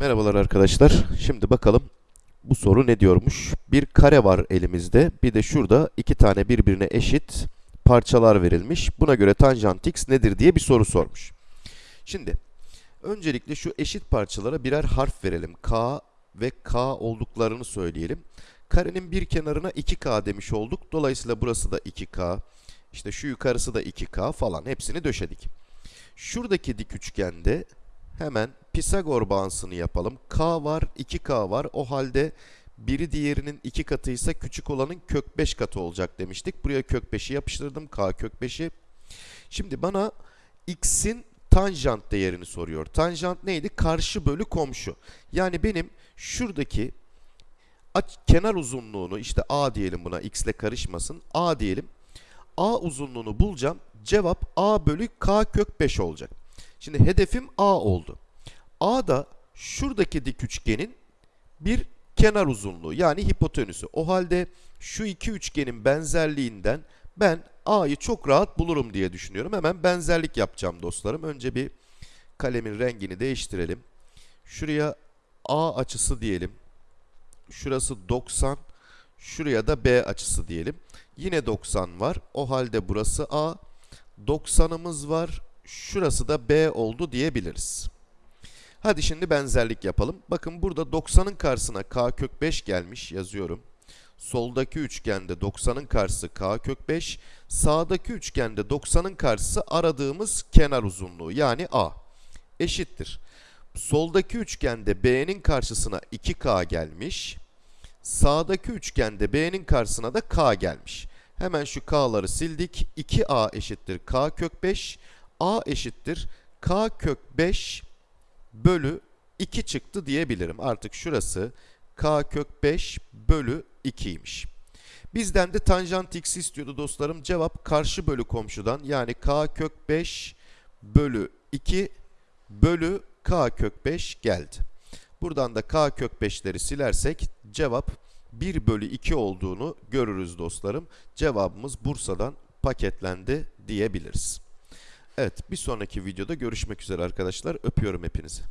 Merhabalar arkadaşlar. Şimdi bakalım bu soru ne diyormuş? Bir kare var elimizde. Bir de şurada iki tane birbirine eşit parçalar verilmiş. Buna göre tanjant x nedir diye bir soru sormuş. Şimdi öncelikle şu eşit parçalara birer harf verelim. K ve K olduklarını söyleyelim. Karenin bir kenarına 2K demiş olduk. Dolayısıyla burası da 2K. İşte şu yukarısı da 2K falan. Hepsini döşedik. Şuradaki dik üçgende hemen Pisagor bağıntısını yapalım. K var, 2K var. O halde biri diğerinin 2 katıysa küçük olanın kök 5 katı olacak demiştik. Buraya kök 5'i yapıştırdım. K kök 5'i. Şimdi bana x'in tanjant değerini soruyor. Tanjant neydi? Karşı bölü komşu. Yani benim şuradaki kenar uzunluğunu işte a diyelim buna x ile karışmasın. a diyelim. a uzunluğunu bulacağım. Cevap a bölü k kök 5 olacak. Şimdi hedefim a oldu. A da şuradaki dik üçgenin bir kenar uzunluğu yani hipotenüsü. O halde şu iki üçgenin benzerliğinden ben a'yı çok rahat bulurum diye düşünüyorum. Hemen benzerlik yapacağım dostlarım. Önce bir kalemin rengini değiştirelim. Şuraya a açısı diyelim. Şurası 90. Şuraya da b açısı diyelim. Yine 90 var. O halde burası a. 90'ımız var. Şurası da b oldu diyebiliriz. Hadi şimdi benzerlik yapalım. Bakın burada 90'ın karşısına k kök 5 gelmiş yazıyorum. Soldaki üçgende 90'ın karşısı k kök 5. Sağdaki üçgende 90'ın karşısı aradığımız kenar uzunluğu yani a. Eşittir. Soldaki üçgende b'nin karşısına 2k gelmiş. Sağdaki üçgende b'nin karşısına da k gelmiş. Hemen şu k'ları sildik. 2a eşittir k kök 5. a eşittir k kök 5 bölü 2 çıktı diyebilirim. Artık şurası k kök 5 bölü 2'ymiş. Bizden de tanjant x istiyordu dostlarım. Cevap karşı bölü komşudan yani k kök 5 bölü 2 bölü k kök 5 geldi. Buradan da k kök 5'leri silersek cevap 1 bölü 2 olduğunu görürüz dostlarım. Cevabımız Bursa'dan paketlendi diyebiliriz. Evet bir sonraki videoda görüşmek üzere arkadaşlar. Öpüyorum hepinizi.